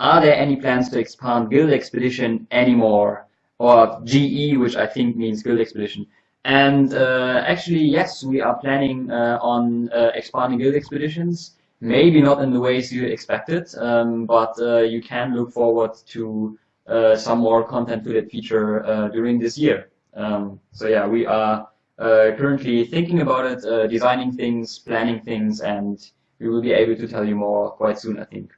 are there any plans to expand Guild Expedition anymore? Or GE, which I think means Guild Expedition. And uh, actually, yes, we are planning uh, on uh, expanding Guild Expeditions. Maybe not in the ways you expected, um, but uh, you can look forward to uh, some more content to that feature uh, during this year. Um, so yeah, we are currently thinking about it, designing things, planning things, and we will be able to tell you more quite soon, I think.